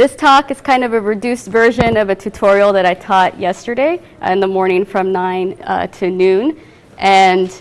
This talk is kind of a reduced version of a tutorial that I taught yesterday in the morning from 9 uh, to noon. And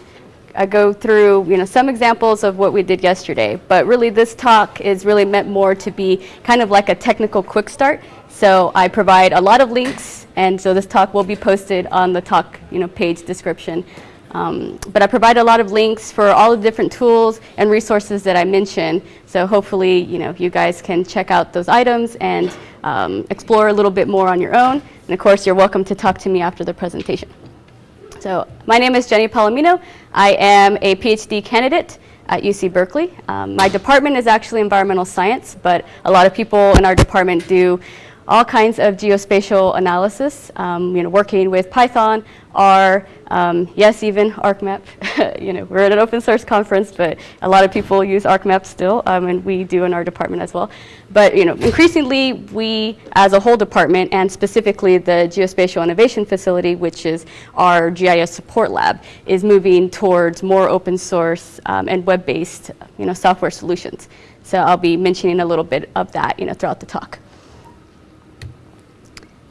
I go through you know, some examples of what we did yesterday. But really this talk is really meant more to be kind of like a technical quick start. So I provide a lot of links, and so this talk will be posted on the talk you know, page description. Um, but I provide a lot of links for all the different tools and resources that I mentioned. So hopefully, you know, you guys can check out those items and um, explore a little bit more on your own. And of course, you're welcome to talk to me after the presentation. So my name is Jenny Palomino. I am a PhD candidate at UC Berkeley. Um, my department is actually environmental science, but a lot of people in our department do all kinds of geospatial analysis, um, you know, working with Python, R, um, yes, even ArcMap. you know, we're at an open source conference, but a lot of people use ArcMap still, um, and we do in our department as well. But you know, increasingly, we as a whole department, and specifically the Geospatial Innovation Facility, which is our GIS support lab, is moving towards more open source um, and web-based, you know, software solutions. So I'll be mentioning a little bit of that, you know, throughout the talk.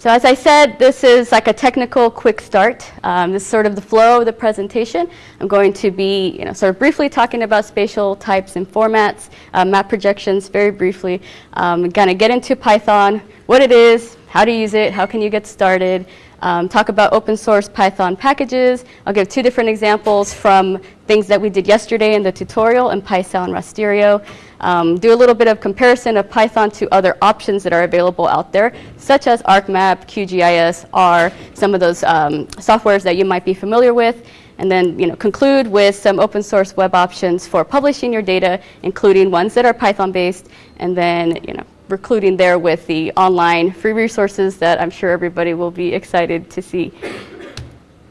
So as I said, this is like a technical quick start. Um, this is sort of the flow of the presentation. I'm going to be you know, sort of briefly talking about spatial types and formats, uh, map projections very briefly. Um, going to get into Python, what it is, how to use it, how can you get started, um, talk about open source Python packages. I'll give two different examples from things that we did yesterday in the tutorial in PySal and Rasterio. Um, do a little bit of comparison of Python to other options that are available out there, such as ArcMap, QGIS, R, some of those um, softwares that you might be familiar with, and then you know, conclude with some open source web options for publishing your data, including ones that are Python based, and then you know, recluding there with the online free resources that I'm sure everybody will be excited to see.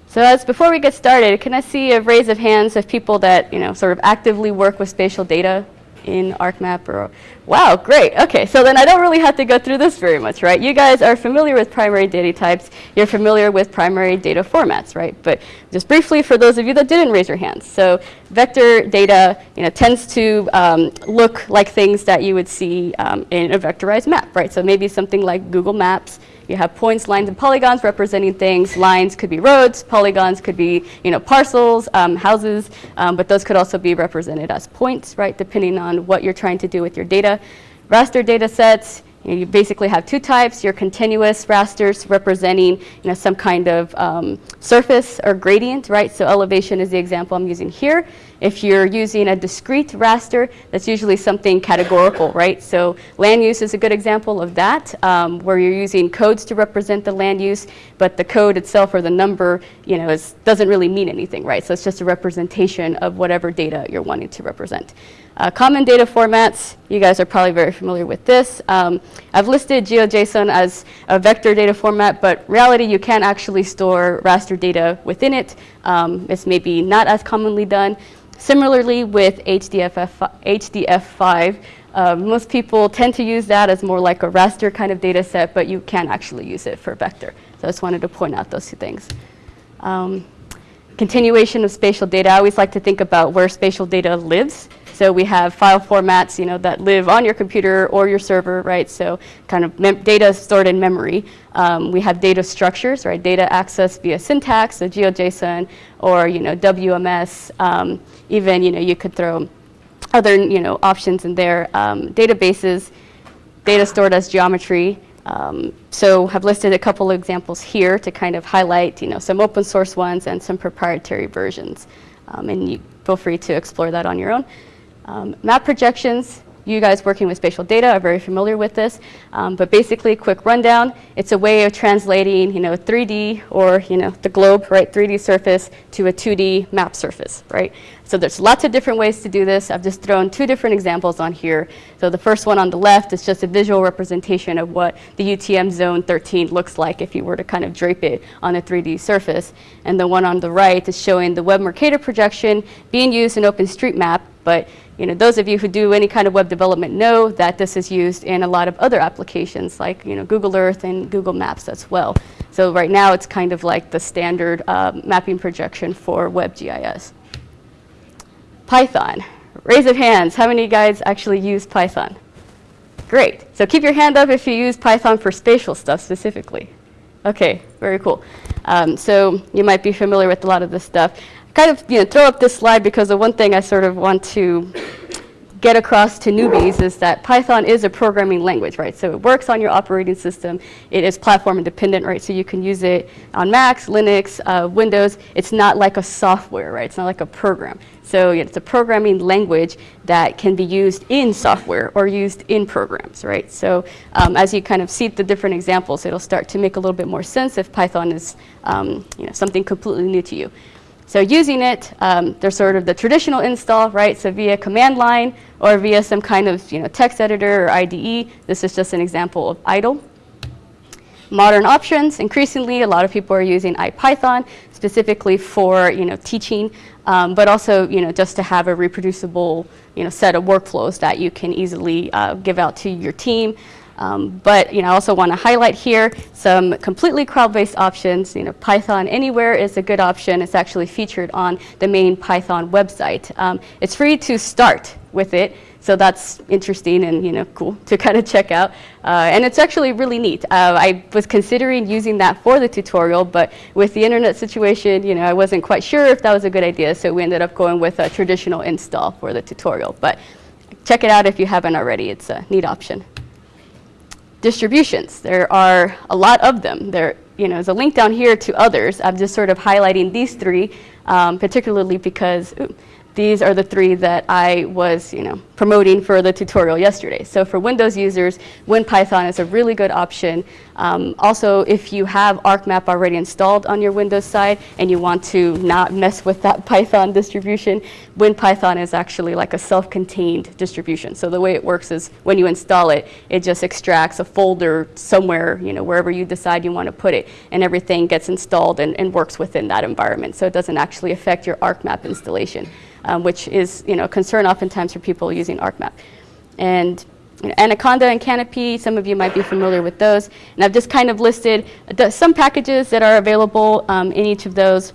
So as before we get started, can I see a raise of hands of people that you know sort of actively work with spatial data in ArcMap or, wow, great. Okay, so then I don't really have to go through this very much, right? You guys are familiar with primary data types. You're familiar with primary data formats, right? But just briefly for those of you that didn't raise your hands. So vector data, you know, tends to um, look like things that you would see um, in a vectorized map, right? So maybe something like Google Maps, you have points, lines, and polygons representing things. Lines could be roads, polygons could be you know, parcels, um, houses, um, but those could also be represented as points, right, depending on what you're trying to do with your data. Raster data sets, you, know, you basically have two types, your continuous rasters representing you know, some kind of um, surface or gradient, right? So elevation is the example I'm using here. If you're using a discrete raster, that's usually something categorical, right? So land use is a good example of that, um, where you're using codes to represent the land use, but the code itself or the number, you know, is, doesn't really mean anything, right? So it's just a representation of whatever data you're wanting to represent. Uh, common data formats, you guys are probably very familiar with this. Um, I've listed GeoJSON as a vector data format, but reality you can actually store raster data within it. Um, it's maybe not as commonly done. Similarly with HDF, HDF5, uh, most people tend to use that as more like a raster kind of data set, but you can actually use it for vector. So I just wanted to point out those two things. Um, continuation of spatial data, I always like to think about where spatial data lives. So we have file formats, you know, that live on your computer or your server, right? So kind of data stored in memory. Um, we have data structures, right? Data access via syntax, so GeoJSON, or you know, WMS. Um, even you know, you could throw other you know options in there. Um, databases, data stored as geometry. Um, so have listed a couple of examples here to kind of highlight you know, some open source ones and some proprietary versions. Um, and you feel free to explore that on your own. Um, map projections, you guys working with spatial data are very familiar with this, um, but basically quick rundown, it's a way of translating, you know, 3D or, you know, the globe, right, 3D surface to a 2D map surface, right? So there's lots of different ways to do this. I've just thrown two different examples on here. So the first one on the left is just a visual representation of what the UTM zone 13 looks like if you were to kind of drape it on a 3D surface. And the one on the right is showing the Web Mercator projection being used in OpenStreetMap, but you know, those of you who do any kind of web development know that this is used in a lot of other applications like you know, Google Earth and Google Maps as well. So right now it's kind of like the standard uh, mapping projection for WebGIS. Python. Raise of hands, how many guys actually use Python? Great. So keep your hand up if you use Python for spatial stuff specifically. Okay, very cool. Um, so you might be familiar with a lot of this stuff. kind of you know, throw up this slide because the one thing I sort of want to get across to newbies is that Python is a programming language, right? So it works on your operating system. It is platform independent, right? So you can use it on Macs, Linux, uh, Windows. It's not like a software, right? It's not like a program. So it's a programming language that can be used in software or used in programs, right? So um, as you kind of see the different examples, it'll start to make a little bit more sense if Python is um, you know, something completely new to you. So using it, um, there's sort of the traditional install, right? So via command line or via some kind of you know, text editor or IDE. This is just an example of idle. Modern options, increasingly a lot of people are using IPython specifically for you know, teaching, um, but also you know, just to have a reproducible you know, set of workflows that you can easily uh, give out to your team. Um, but you know, I also want to highlight here some completely cloud-based options. You know, Python Anywhere is a good option. It's actually featured on the main Python website. Um, it's free to start with it, so that's interesting and you know cool to kind of check out. Uh, and it's actually really neat. Uh, I was considering using that for the tutorial, but with the internet situation, you know, I wasn't quite sure if that was a good idea, so we ended up going with a traditional install for the tutorial. But check it out if you haven't already. It's a neat option distributions. There are a lot of them. There, you know, there's a link down here to others. I'm just sort of highlighting these three, um, particularly because ooh, these are the three that I was, you know, promoting for the tutorial yesterday. So for Windows users, WinPython is a really good option. Um, also, if you have ArcMap already installed on your Windows side and you want to not mess with that Python distribution, WinPython is actually like a self-contained distribution. So the way it works is when you install it, it just extracts a folder somewhere, you know, wherever you decide you want to put it, and everything gets installed and, and works within that environment. So it doesn't actually affect your ArcMap installation um, which is you know, a concern oftentimes for people using ArcMap. And you know, Anaconda and Canopy, some of you might be familiar with those. And I've just kind of listed some packages that are available um, in each of those.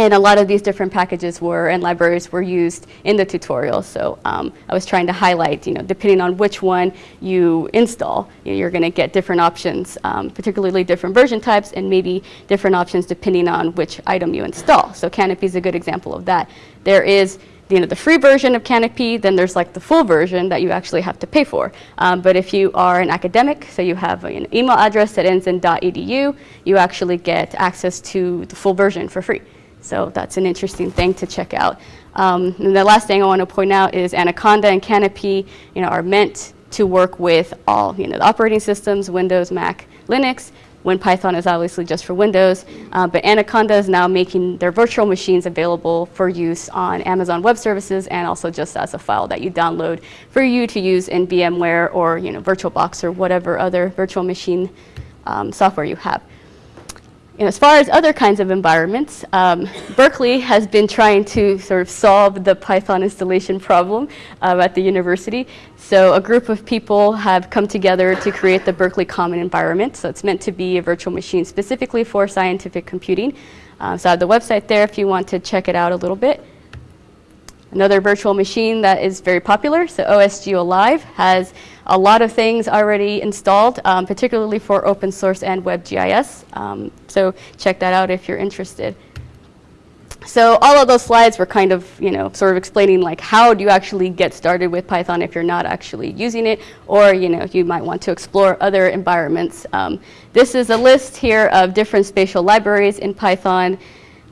And a lot of these different packages were and libraries were used in the tutorial. So um, I was trying to highlight, you know, depending on which one you install, you're going to get different options, um, particularly different version types and maybe different options depending on which item you install. So Canopy is a good example of that. There is you know, the free version of Canopy, then there's like the full version that you actually have to pay for. Um, but if you are an academic, so you have an email address that ends in .edu, you actually get access to the full version for free. So that's an interesting thing to check out. Um, and the last thing I want to point out is Anaconda and Canopy you know, are meant to work with all you know, the operating systems, Windows, Mac, Linux. WinPython is obviously just for Windows, uh, but Anaconda is now making their virtual machines available for use on Amazon Web Services and also just as a file that you download for you to use in VMware or you know, VirtualBox or whatever other virtual machine um, software you have as far as other kinds of environments, um, Berkeley has been trying to sort of solve the Python installation problem uh, at the university. So a group of people have come together to create the Berkeley Common Environment. So it's meant to be a virtual machine specifically for scientific computing. Uh, so I have the website there if you want to check it out a little bit. Another virtual machine that is very popular, so OSGeo Live, has a lot of things already installed, um, particularly for open source and WebGIS. Um, so check that out if you're interested. So all of those slides were kind of, you know, sort of explaining like how do you actually get started with Python if you're not actually using it, or you know, you might want to explore other environments. Um, this is a list here of different spatial libraries in Python.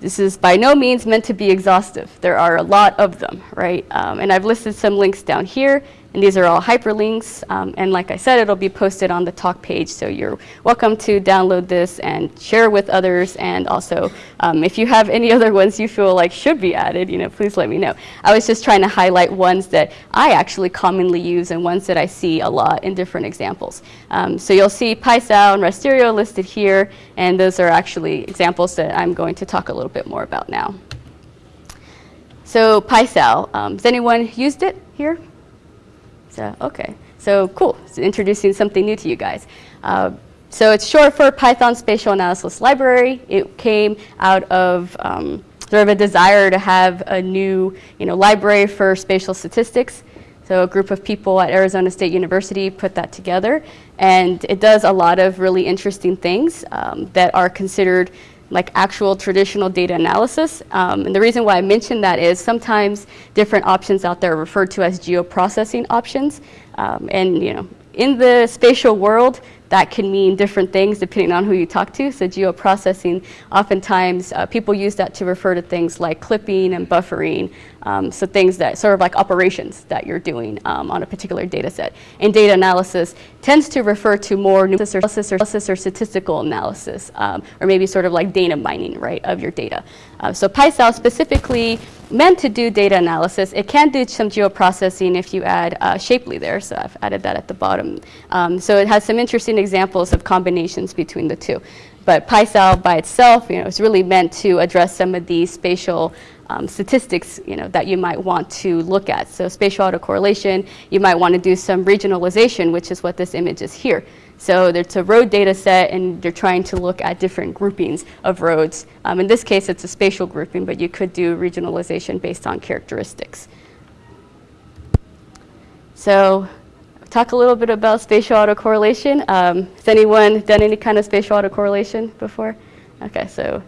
This is by no means meant to be exhaustive. There are a lot of them, right? Um, and I've listed some links down here. And these are all hyperlinks. Um, and like I said, it'll be posted on the talk page. So you're welcome to download this and share with others. And also, um, if you have any other ones you feel like should be added, you know, please let me know. I was just trying to highlight ones that I actually commonly use and ones that I see a lot in different examples. Um, so you'll see PySal and Rasterio listed here. And those are actually examples that I'm going to talk a little bit more about now. So PySal, um, has anyone used it here? Okay. So cool. So introducing something new to you guys. Uh, so it's short for Python Spatial Analysis Library. It came out of um, sort of a desire to have a new you know, library for spatial statistics. So a group of people at Arizona State University put that together, and it does a lot of really interesting things um, that are considered like actual traditional data analysis. Um, and the reason why I mention that is sometimes different options out there are referred to as geoprocessing options. Um, and you know, in the spatial world, that can mean different things depending on who you talk to. So geoprocessing, oftentimes uh, people use that to refer to things like clipping and buffering. Um, so things that sort of like operations that you're doing um, on a particular data set. And data analysis tends to refer to more analysis or, analysis or statistical analysis, um, or maybe sort of like data mining, right, of your data. Uh, so PySal specifically meant to do data analysis. It can do some geoprocessing if you add uh, Shapely there, so I've added that at the bottom. Um, so it has some interesting examples of combinations between the two. But PySal by itself, you know, is really meant to address some of these spatial um, statistics, you know, that you might want to look at. So spatial autocorrelation, you might want to do some regionalization, which is what this image is here. So it's a road data set, and they're trying to look at different groupings of roads. Um, in this case, it's a spatial grouping, but you could do regionalization based on characteristics. So talk a little bit about spatial autocorrelation. Um, has anyone done any kind of spatial autocorrelation before? Okay, so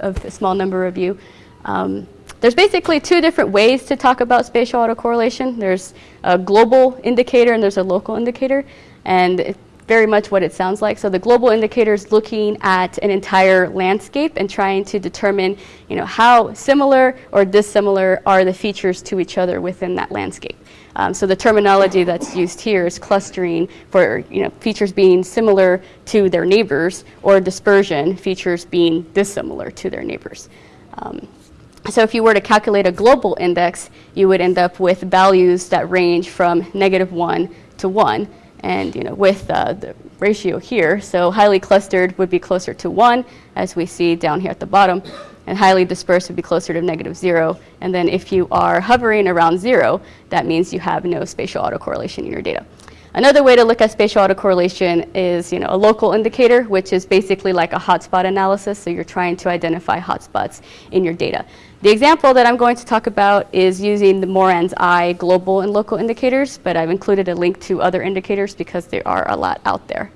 a small number of you. Um, there's basically two different ways to talk about spatial autocorrelation. There's a global indicator and there's a local indicator. And very much what it sounds like. So the global indicator is looking at an entire landscape and trying to determine, you know, how similar or dissimilar are the features to each other within that landscape. Um, so the terminology that's used here is clustering for you know features being similar to their neighbors, or dispersion features being dissimilar to their neighbors. Um, so if you were to calculate a global index, you would end up with values that range from negative 1 to 1 and you know, with uh, the ratio here, so highly clustered would be closer to 1, as we see down here at the bottom, and highly dispersed would be closer to negative 0. And then if you are hovering around 0, that means you have no spatial autocorrelation in your data. Another way to look at spatial autocorrelation is you know, a local indicator, which is basically like a hotspot analysis. So you're trying to identify hotspots in your data. The example that I'm going to talk about is using the Moran's I global and local indicators, but I've included a link to other indicators because there are a lot out there.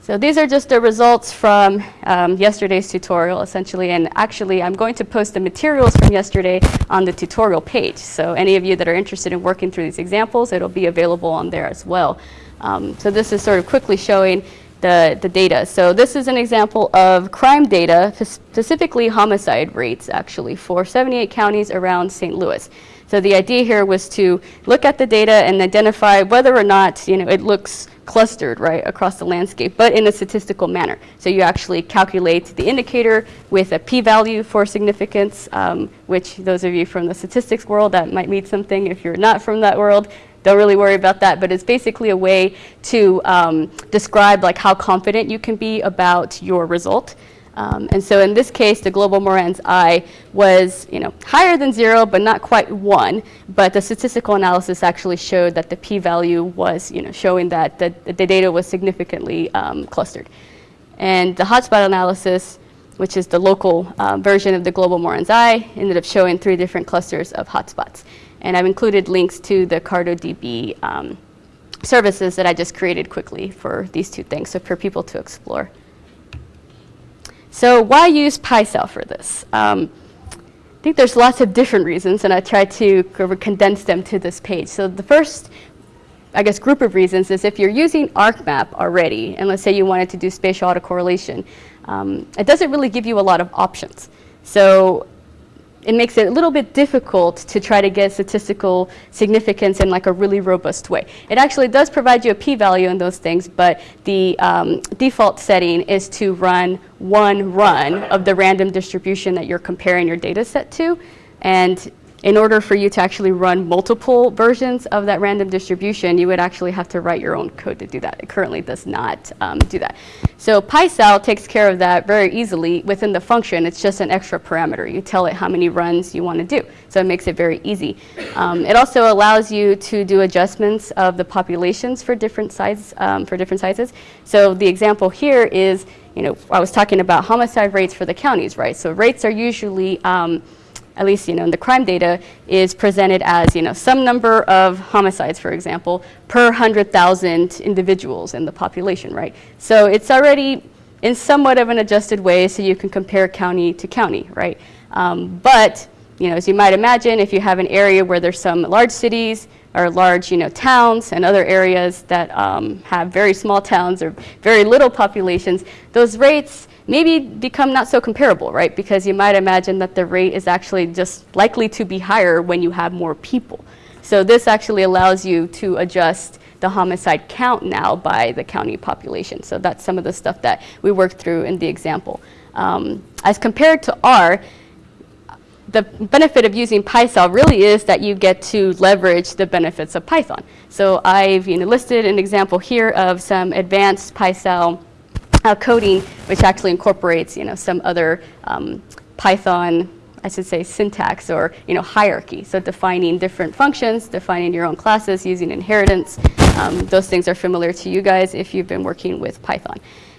So these are just the results from um, yesterday's tutorial, essentially. And actually, I'm going to post the materials from yesterday on the tutorial page. So any of you that are interested in working through these examples, it'll be available on there as well. Um, so this is sort of quickly showing the, the data. So this is an example of crime data, specifically homicide rates, actually, for 78 counties around St. Louis. So the idea here was to look at the data and identify whether or not you know, it looks clustered right across the landscape, but in a statistical manner. So you actually calculate the indicator with a p-value for significance, um, which those of you from the statistics world, that might mean something. If you're not from that world, don't really worry about that, but it's basically a way to um, describe like how confident you can be about your result. Um, and so in this case, the global Moran's I was you know, higher than zero, but not quite one. But the statistical analysis actually showed that the p-value was you know, showing that the, the data was significantly um, clustered. And the hotspot analysis, which is the local uh, version of the global Moran's I, ended up showing three different clusters of hotspots. And I've included links to the CartoDB um, services that I just created quickly for these two things, so for people to explore. So why use PySal for this? Um, I think there's lots of different reasons, and I tried to condense them to this page. So the first, I guess, group of reasons is if you're using ArcMap already, and let's say you wanted to do spatial autocorrelation, um, it doesn't really give you a lot of options. So it makes it a little bit difficult to try to get statistical significance in like a really robust way. It actually does provide you a p-value in those things, but the um, default setting is to run one run of the random distribution that you're comparing your data set to. And in order for you to actually run multiple versions of that random distribution, you would actually have to write your own code to do that. It currently does not um, do that. So PySal takes care of that very easily within the function. It's just an extra parameter. You tell it how many runs you want to do. So it makes it very easy. Um, it also allows you to do adjustments of the populations for different size, um, for different sizes. So the example here is, you know, I was talking about homicide rates for the counties, right? So rates are usually um, at least you know in the crime data, is presented as you know some number of homicides, for example, per 100,000 individuals in the population, right? So it's already in somewhat of an adjusted way so you can compare county to county, right? Um, but you know, as you might imagine, if you have an area where there's some large cities or large, you know, towns and other areas that um, have very small towns or very little populations, those rates maybe become not so comparable, right? Because you might imagine that the rate is actually just likely to be higher when you have more people. So this actually allows you to adjust the homicide count now by the county population. So that's some of the stuff that we worked through in the example. Um, as compared to R, the benefit of using PySal really is that you get to leverage the benefits of Python. So I've you know, listed an example here of some advanced PySal uh, coding, which actually incorporates you know, some other um, Python, I should say, syntax or you know, hierarchy. So defining different functions, defining your own classes, using inheritance. Um, those things are familiar to you guys if you've been working with Python.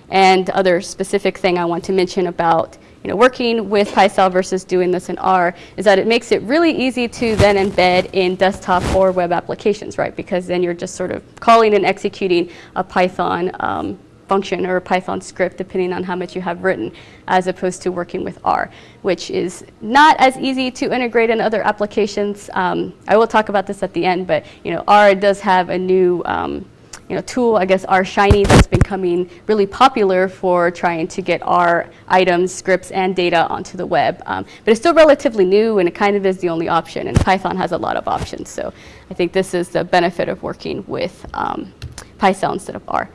And other specific thing I want to mention about you know, working with PySal versus doing this in R is that it makes it really easy to then embed in desktop or web applications, right? Because then you're just sort of calling and executing a Python um, function or a Python script depending on how much you have written as opposed to working with R, which is not as easy to integrate in other applications. Um, I will talk about this at the end, but you know, R does have a new um, you know, tool, I guess, R Shiny that's becoming really popular for trying to get R items, scripts, and data onto the web. Um, but it's still relatively new, and it kind of is the only option, and Python has a lot of options. So I think this is the benefit of working with um, PySal instead of R.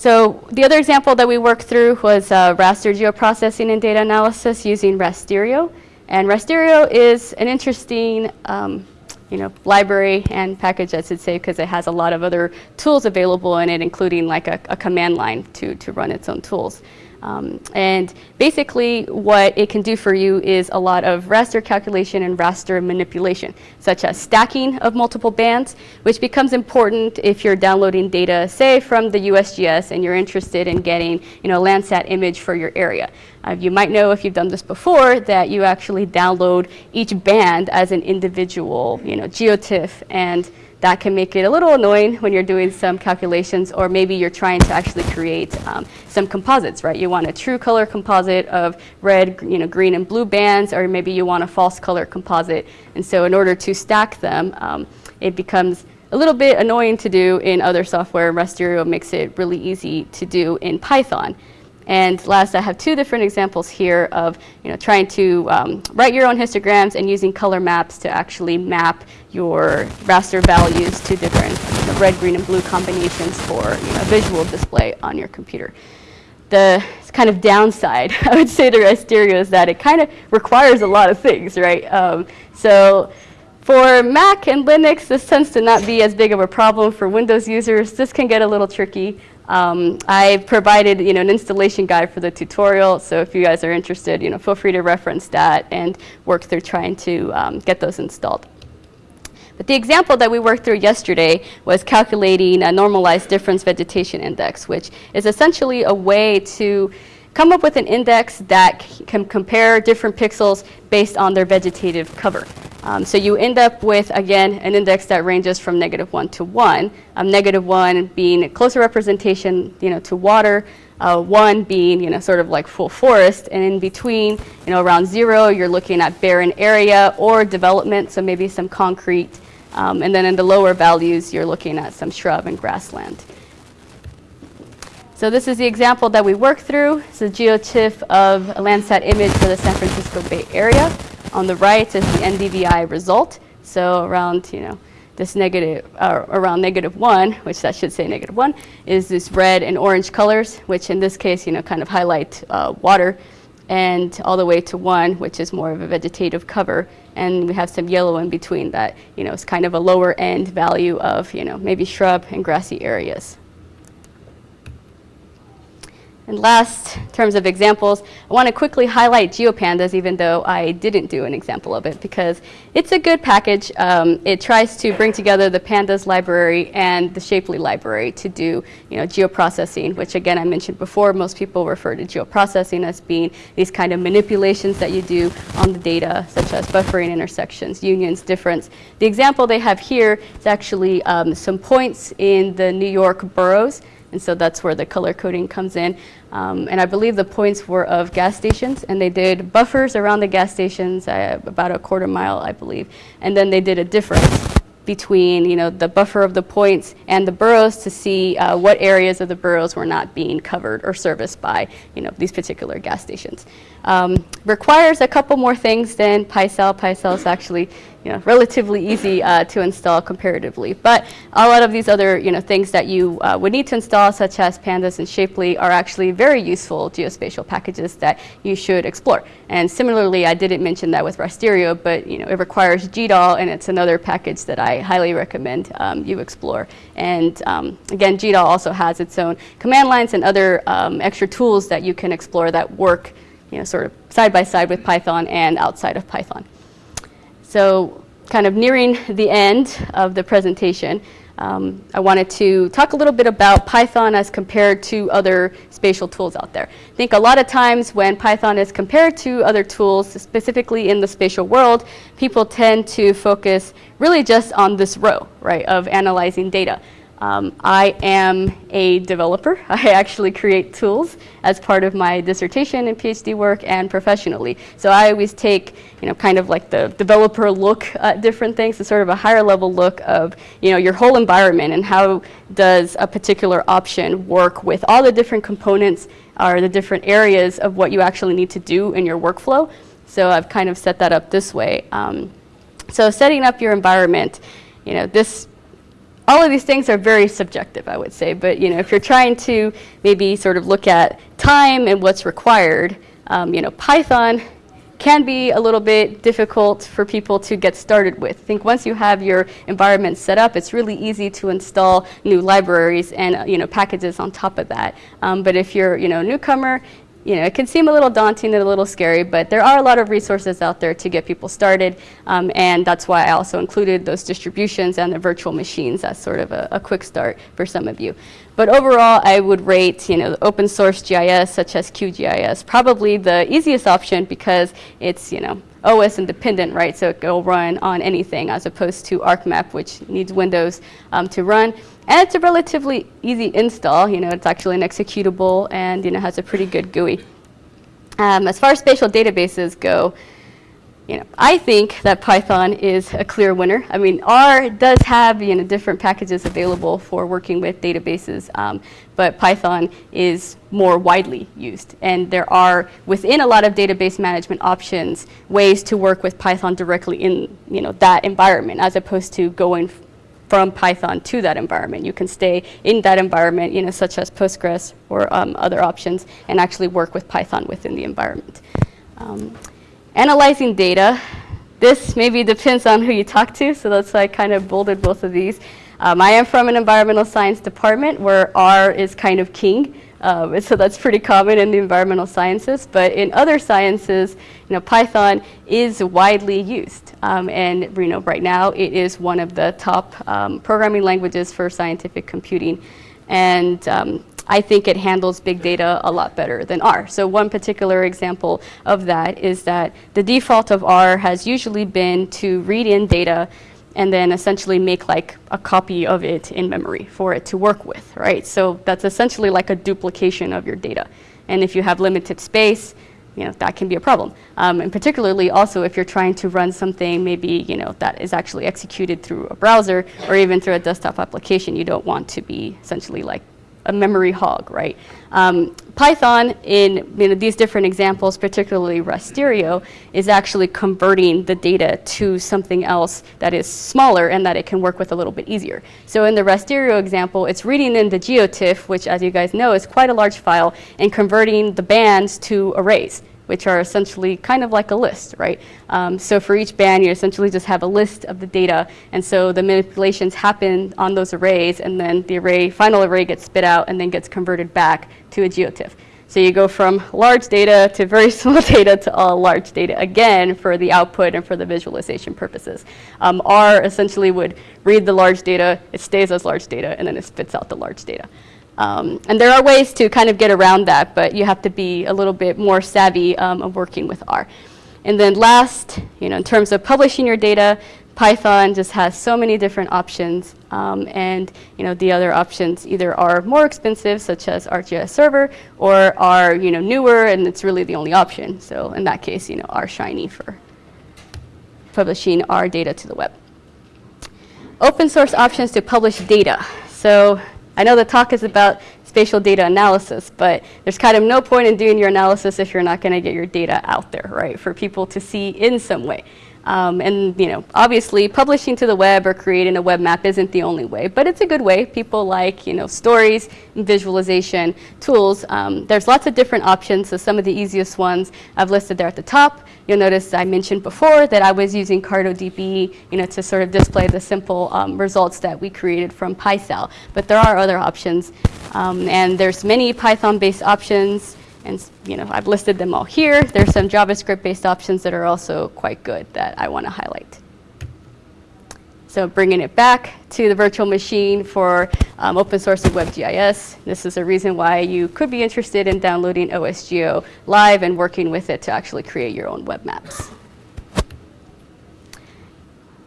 So the other example that we worked through was uh, raster geoprocessing and data analysis using Rasterio. And Rasterio is an interesting um, you know, library and package, I should say, because it has a lot of other tools available in it, including like a, a command line to, to run its own tools. Um, and basically what it can do for you is a lot of raster calculation and raster manipulation, such as stacking of multiple bands, which becomes important if you're downloading data, say from the USGS and you're interested in getting you know, a Landsat image for your area. Uh, you might know if you've done this before that you actually download each band as an individual you know, geotiff and that can make it a little annoying when you're doing some calculations or maybe you're trying to actually create um, some composites, right? You want a true color composite of red, you know, green and blue bands or maybe you want a false color composite. And so in order to stack them, um, it becomes a little bit annoying to do in other software. Rasterio makes it really easy to do in Python. And last, I have two different examples here of you know, trying to um, write your own histograms and using color maps to actually map your raster values to different you know, red, green, and blue combinations for you know, visual display on your computer. The kind of downside, I would say to Rasterio is that it kind of requires a lot of things, right? Um, so for Mac and Linux, this tends to not be as big of a problem. For Windows users, this can get a little tricky. Um, I provided you know, an installation guide for the tutorial, so if you guys are interested, you know, feel free to reference that and work through trying to um, get those installed. But the example that we worked through yesterday was calculating a normalized difference vegetation index, which is essentially a way to come up with an index that can compare different pixels based on their vegetative cover. Um, so you end up with, again, an index that ranges from negative 1 to 1, um, negative 1 being a closer representation you know, to water, uh, 1 being you know, sort of like full forest, and in between, you know, around 0, you're looking at barren area or development, so maybe some concrete, um, and then in the lower values, you're looking at some shrub and grassland. So this is the example that we worked through. It's a geotiff of a Landsat image for the San Francisco Bay Area. On the right is the NDVI result. So around, you know, this negative, uh, around negative one, which that should say negative one, is this red and orange colors, which in this case, you know, kind of highlight uh, water, and all the way to one, which is more of a vegetative cover. And we have some yellow in between that, you know, is kind of a lower end value of, you know, maybe shrub and grassy areas. And last, in terms of examples, I want to quickly highlight GeoPandas, even though I didn't do an example of it, because it's a good package. Um, it tries to bring together the Pandas library and the Shapely library to do you know, geoprocessing, which again I mentioned before, most people refer to geoprocessing as being these kind of manipulations that you do on the data, such as buffering intersections, unions, difference. The example they have here is actually um, some points in the New York boroughs and so that's where the color coding comes in. Um, and I believe the points were of gas stations, and they did buffers around the gas stations, uh, about a quarter mile, I believe. And then they did a difference between you know the buffer of the points and the boroughs to see uh, what areas of the boroughs were not being covered or serviced by you know these particular gas stations. Um, requires a couple more things than PySal. PySal is actually you know, relatively easy uh, to install comparatively. But a lot of these other you know, things that you uh, would need to install, such as Pandas and Shapely, are actually very useful geospatial packages that you should explore. And similarly, I didn't mention that with Rasterio, but you know, it requires GDAL, and it's another package that I highly recommend um, you explore. And um, again, GDAL also has its own command lines and other um, extra tools that you can explore that work you know, sort of side by side with Python and outside of Python. So kind of nearing the end of the presentation, um, I wanted to talk a little bit about Python as compared to other spatial tools out there. I think a lot of times when Python is compared to other tools, specifically in the spatial world, people tend to focus really just on this row, right, of analyzing data. Um, I am a developer. I actually create tools as part of my dissertation and PhD work and professionally. So I always take, you know, kind of like the developer look at different things, so sort of a higher level look of, you know, your whole environment and how does a particular option work with all the different components or the different areas of what you actually need to do in your workflow. So I've kind of set that up this way. Um, so setting up your environment, you know, this all of these things are very subjective, I would say. But you know, if you're trying to maybe sort of look at time and what's required, um, you know, Python can be a little bit difficult for people to get started with. I think once you have your environment set up, it's really easy to install new libraries and uh, you know packages on top of that. Um, but if you're you know a newcomer, you know, it can seem a little daunting and a little scary, but there are a lot of resources out there to get people started, um, and that's why I also included those distributions and the virtual machines as sort of a, a, quick start for some of you. But overall, I would rate, you know, open source GIS such as QGIS probably the easiest option because it's, you know, OS independent, right? So it will run on anything as opposed to ArcMap, which needs Windows um, to run. And it's a relatively easy install. You know, it's actually an executable and you know has a pretty good GUI. Um, as far as spatial databases go, you know, I think that Python is a clear winner. I mean, R does have you know different packages available for working with databases, um, but Python is more widely used. And there are within a lot of database management options ways to work with Python directly in you know that environment, as opposed to going from Python to that environment. You can stay in that environment, you know, such as Postgres or um, other options, and actually work with Python within the environment. Um, analyzing data, this maybe depends on who you talk to, so that's why I kind of bolded both of these. Um, I am from an environmental science department where R is kind of king. Um, so that's pretty common in the environmental sciences. But in other sciences, you know, Python is widely used. Um, and you know, right now it is one of the top um, programming languages for scientific computing. And um, I think it handles big data a lot better than R. So one particular example of that is that the default of R has usually been to read in data and then essentially make like a copy of it in memory for it to work with, right? So that's essentially like a duplication of your data. And if you have limited space, you know, that can be a problem. Um, and particularly also if you're trying to run something maybe, you know, that is actually executed through a browser or even through a desktop application, you don't want to be essentially like a memory hog, right? Um, Python, in you know, these different examples, particularly Rasterio, is actually converting the data to something else that is smaller and that it can work with a little bit easier. So in the Rasterio example, it's reading in the geotiff, which as you guys know is quite a large file, and converting the bands to arrays which are essentially kind of like a list, right? Um, so for each band, you essentially just have a list of the data, and so the manipulations happen on those arrays, and then the array, final array gets spit out and then gets converted back to a geotiff. So you go from large data to very small data to all large data again for the output and for the visualization purposes. Um, R essentially would read the large data, it stays as large data, and then it spits out the large data. Um, and there are ways to kind of get around that, but you have to be a little bit more savvy um, of working with R. And then last, you know, in terms of publishing your data, Python just has so many different options, um, and you know the other options either are more expensive, such as ArcGIS Server, or are you know newer, and it's really the only option. So in that case, you know, R Shiny for publishing our data to the web. Open source options to publish data. So I know the talk is about spatial data analysis, but there's kind of no point in doing your analysis if you're not going to get your data out there, right, for people to see in some way. Um, and you know, obviously, publishing to the web or creating a web map isn't the only way, but it's a good way. People like you know stories, and visualization tools. Um, there's lots of different options. So some of the easiest ones I've listed there at the top. You'll notice I mentioned before that I was using CartoDB, you know, to sort of display the simple um, results that we created from PySal. But there are other options, um, and there's many Python-based options. And you know, I've listed them all here. There's some JavaScript-based options that are also quite good that I want to highlight. So bringing it back to the virtual machine for um, open source and WebGIS. This is a reason why you could be interested in downloading OSGeo live and working with it to actually create your own web maps.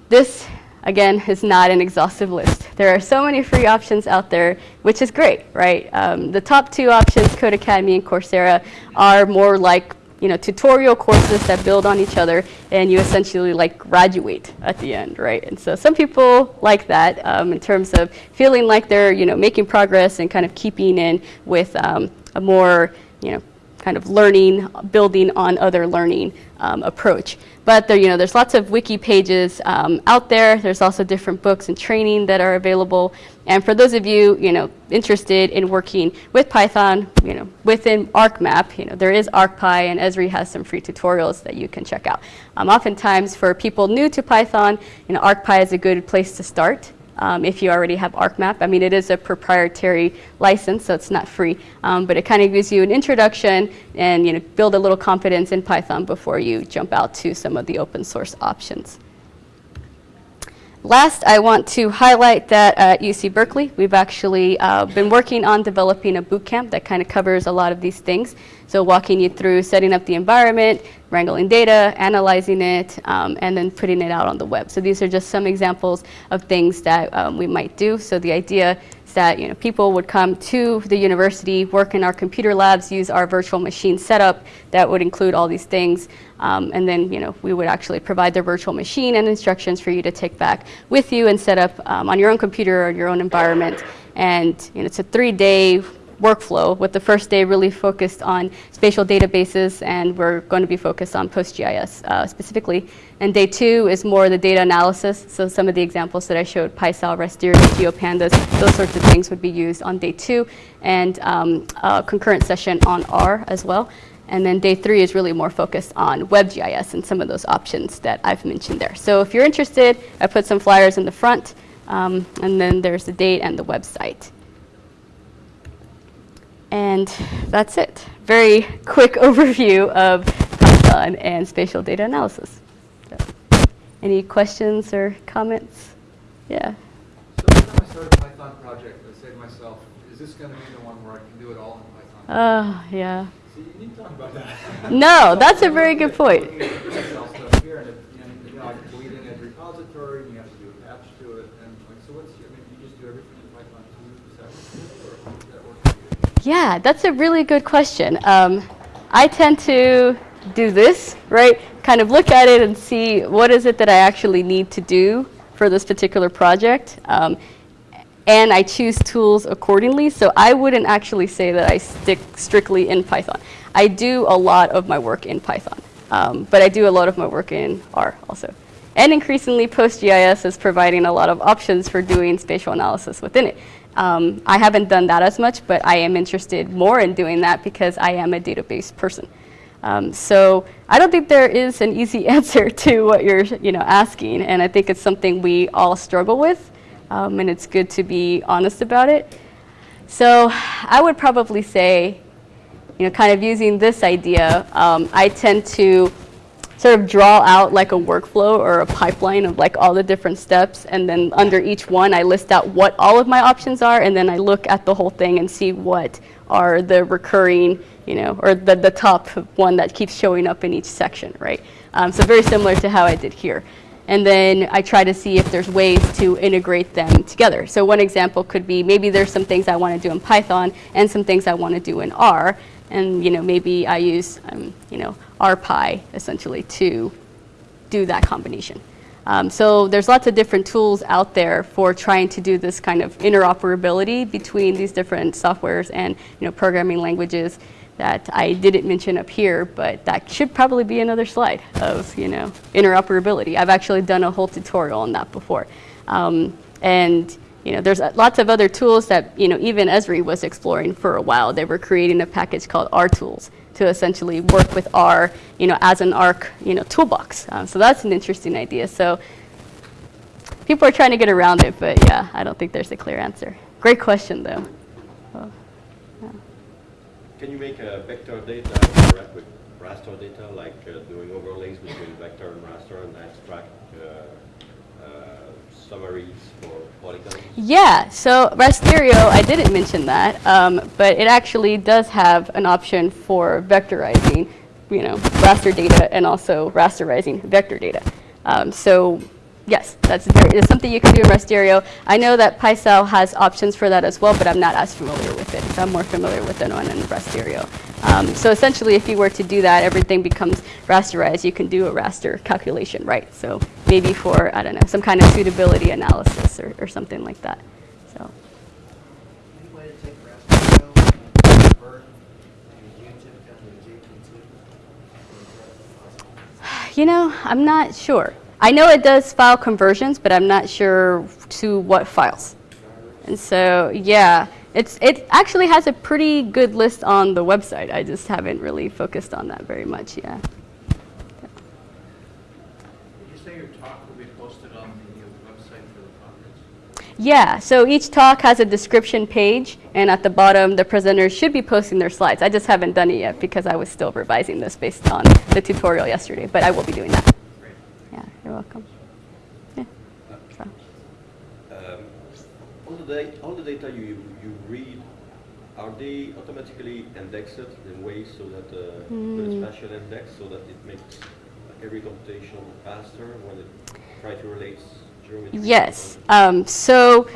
This again, is not an exhaustive list. There are so many free options out there, which is great, right? Um, the top two options, Codecademy and Coursera, are more like you know, tutorial courses that build on each other, and you essentially like graduate at the end, right? And so some people like that um, in terms of feeling like they're you know making progress and kind of keeping in with um, a more you know kind of learning, building on other learning um, approach. But there, you know, there's lots of wiki pages um, out there. There's also different books and training that are available. And for those of you, you know, interested in working with Python, you know, within ArcMap, you know, there is ArcPy and Esri has some free tutorials that you can check out. Um, oftentimes for people new to Python, you know, ArcPy is a good place to start um, if you already have ArcMap. I mean, it is a proprietary license, so it's not free, um, but it kind of gives you an introduction and you know, build a little confidence in Python before you jump out to some of the open source options. Last, I want to highlight that at UC Berkeley, we've actually uh, been working on developing a bootcamp that kind of covers a lot of these things. So walking you through setting up the environment, wrangling data, analyzing it, um, and then putting it out on the web. So these are just some examples of things that um, we might do. So the idea that you know, people would come to the university, work in our computer labs, use our virtual machine setup that would include all these things. Um, and then you know, we would actually provide their virtual machine and instructions for you to take back with you and set up um, on your own computer or your own environment. And you know, it's a three-day workflow, with the first day really focused on spatial databases, and we're going to be focused on PostGIS uh, specifically. And day two is more the data analysis, so some of the examples that I showed, PySal, Rasterio, GeoPandas, those sorts of things would be used on day two, and um, a concurrent session on R as well. And then day three is really more focused on WebGIS and some of those options that I've mentioned there. So if you're interested, I put some flyers in the front, um, and then there's the date and the website. And that's it. Very quick overview of Python and spatial data analysis. So, any questions or comments? Yeah. So every time I start a Python project, I say to myself, is this going to be the one where I can do it all in Python? Oh, yeah. So you need to talk about that. No, that's a very good point. Yeah, that's a really good question. Um, I tend to do this, right? Kind of look at it and see what is it that I actually need to do for this particular project. Um, and I choose tools accordingly. So I wouldn't actually say that I stick strictly in Python. I do a lot of my work in Python, um, but I do a lot of my work in R also. And increasingly, PostGIS is providing a lot of options for doing spatial analysis within it. Um, I haven't done that as much, but I am interested more in doing that because I am a database person. Um, so I don't think there is an easy answer to what you're you know, asking, and I think it's something we all struggle with, um, and it's good to be honest about it. So I would probably say you know, kind of using this idea, um, I tend to sort of draw out like a workflow or a pipeline of like all the different steps and then under each one I list out what all of my options are and then I look at the whole thing and see what are the recurring, you know, or the, the top one that keeps showing up in each section, right? Um, so very similar to how I did here. And then I try to see if there's ways to integrate them together. So one example could be maybe there's some things I want to do in Python and some things I want to do in R. And you know, maybe I use um, you know, RPy essentially to do that combination. Um, so there's lots of different tools out there for trying to do this kind of interoperability between these different softwares and you know, programming languages that I didn't mention up here, but that should probably be another slide of you know, interoperability. I've actually done a whole tutorial on that before. Um, and you know, there's lots of other tools that you know, even Esri was exploring for a while. They were creating a package called RTools to essentially work with R you know, as an ARC you know, toolbox. Um, so that's an interesting idea. So people are trying to get around it, but yeah, I don't think there's a clear answer. Great question, though. Yeah. Can you make a vector data with raster data, like uh, doing overlays between vector and raster and extract uh, uh, summaries for polygons? Yeah, so Rasterio, I didn't mention that, um, but it actually does have an option for vectorizing, you know, raster data and also rasterizing vector data. Um, so yes, that's very, something you can do in Rasterio. I know that PySal has options for that as well, but I'm not as familiar with it. I'm more familiar with the one in Rasterio. Um, so essentially, if you were to do that, everything becomes rasterized. You can do a raster calculation, right? So maybe for, I don't know, some kind of suitability analysis or, or something like that. So. Any way to take Rasterio and convert a UTIP down to a JP2? You know, I'm not sure. I know it does file conversions, but I'm not sure to what files. And so, yeah, it's, it actually has a pretty good list on the website. I just haven't really focused on that very much, yeah. Did you say your talk will be posted on the website for the conference? Yeah, so each talk has a description page, and at the bottom, the presenters should be posting their slides. I just haven't done it yet because I was still revising this based on the tutorial yesterday, but I will be doing that. Great. Yeah, you're welcome. Yeah. So. Um, all, the all the data you, you read, are they automatically indexed in ways so that uh, with a spatial index so that it makes every computation faster when it tries to relate? Yes. Um, so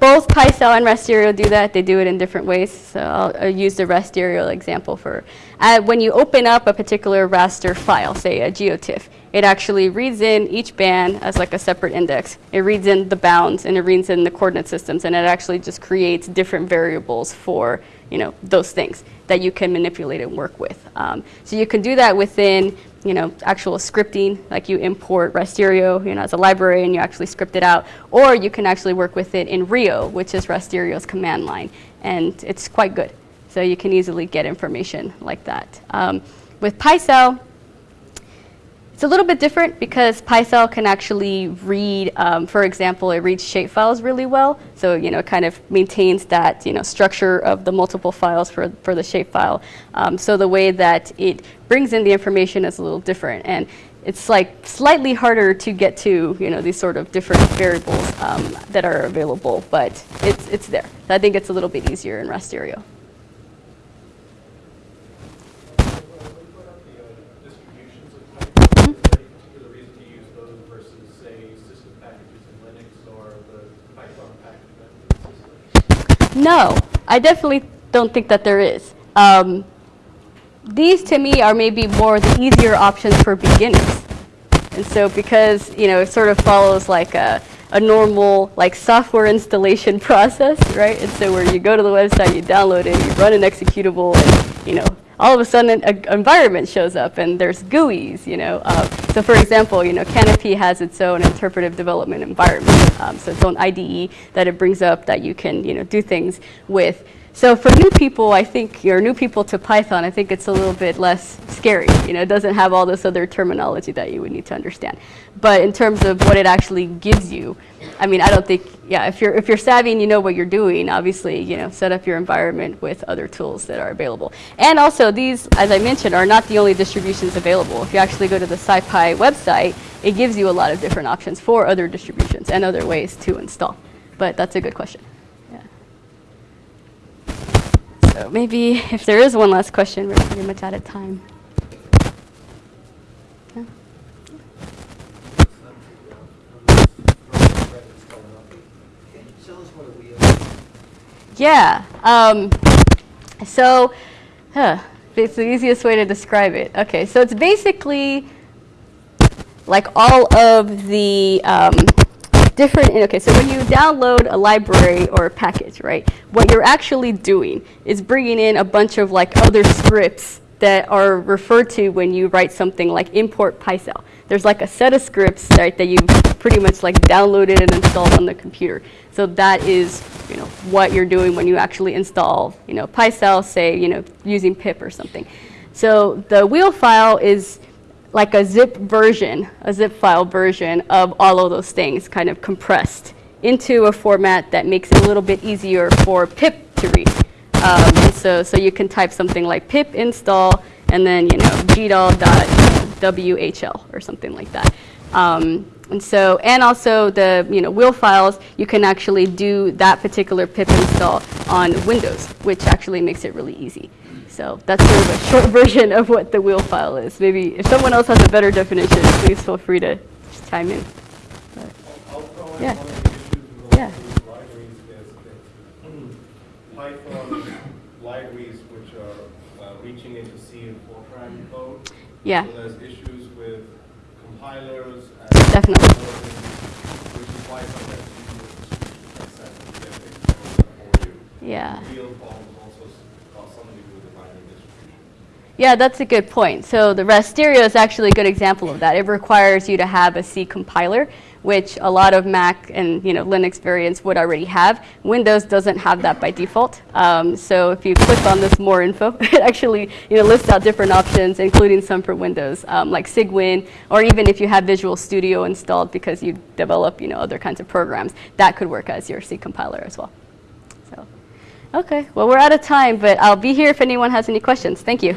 both PySal and Rasterio do that. They do it in different ways. So I'll, I'll use the Rasterio example for uh, when you open up a particular raster file, say a GeoTIFF, it actually reads in each band as like a separate index. It reads in the bounds and it reads in the coordinate systems and it actually just creates different variables for you know those things that you can manipulate and work with. Um, so you can do that within you know, actual scripting, like you import Rasterio, you know, as a library and you actually script it out, or you can actually work with it in Rio, which is Rasterio's command line, and it's quite good. So you can easily get information like that. Um, with PySal, it's a little bit different because PySal can actually read, um, for example, it reads shapefiles really well. So, you know, it kind of maintains that, you know, structure of the multiple files for, for the shapefile. Um, so the way that it brings in the information is a little different. And it's like slightly harder to get to, you know, these sort of different variables um, that are available, but it's, it's there. So I think it's a little bit easier in Rasterio. distributions of Python? Is there any particular reason to use those versus, say, system packages in Linux or the Python package management system? No, I definitely don't think that there is. Um, these to me are maybe more the easier options for beginners. And so because, you know, it sort of follows like a, a normal like software installation process, right? And so where you go to the website, you download it, you run an executable, and, you know, all of a sudden an environment shows up and there's GUIs, you know. Uh, so for example, you know, Canopy has its own interpretive development environment, um, so its own IDE that it brings up that you can, you know, do things with. So for new people, I think, or new people to Python, I think it's a little bit less scary. You know, it doesn't have all this other terminology that you would need to understand. But in terms of what it actually gives you, I mean, I don't think, yeah, if you're, if you're savvy and you know what you're doing, obviously, you know, set up your environment with other tools that are available. And also, these, as I mentioned, are not the only distributions available. If you actually go to the SciPy website, it gives you a lot of different options for other distributions and other ways to install. But that's a good question. Yeah. So maybe if there is one last question, we're pretty much out of time. Yeah. Yeah. Um, so, huh, it's the easiest way to describe it. Okay, so it's basically like all of the um, different, okay, so when you download a library or a package, right, what you're actually doing is bringing in a bunch of like other scripts that are referred to when you write something like import PySal. There's like a set of scripts, right, that you've pretty much like downloaded and installed on the computer. So that is, you know, what you're doing when you actually install, you know, PySal, say, you know, using pip or something. So the wheel file is like a zip version, a zip file version of all of those things kind of compressed into a format that makes it a little bit easier for pip to read. Um, and so, so you can type something like pip install and then, you know, gdal.whl or something like that. Um, and so, and also the, you know, wheel files, you can actually do that particular pip install on Windows, which actually makes it really easy. So that's sort of a short version of what the wheel file is. Maybe if someone else has a better definition, please feel free to just chime in. But, I'll throw in Yeah. one of the issues Yeah. with libraries is that Python libraries which are uh, reaching into C and Fortran code. Yeah. So there's issues with compilers. Definitely. Which is why sometimes you use access to get for you. Yeah. Real problems also s- cause something to do with the binary distribution. Yeah, that's a good point. So the Rasterio is actually a good example of that. It requires you to have a C compiler, which a lot of Mac and you know Linux variants would already have. Windows doesn't have that by default. Um, so if you click on this more info, it actually you know lists out different options, including some for Windows, um, like Cygwin, or even if you have Visual Studio installed because you develop you know other kinds of programs, that could work as your C compiler as well. Okay, well, we're out of time, but I'll be here if anyone has any questions. Thank you.